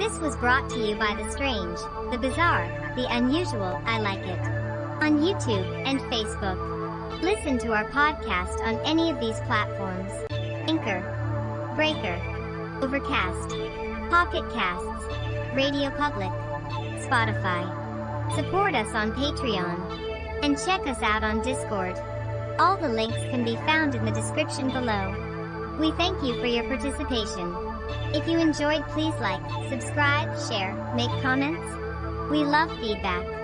This was brought to you by the strange, the bizarre, the unusual, I like it. On YouTube and Facebook. Listen to our podcast on any of these platforms. Anchor, Breaker, Overcast, Pocket Casts, Radio Public, Spotify. Support us on Patreon. And check us out on Discord. All the links can be found in the description below. We thank you for your participation. If you enjoyed please like, subscribe, share, make comments. We love feedback.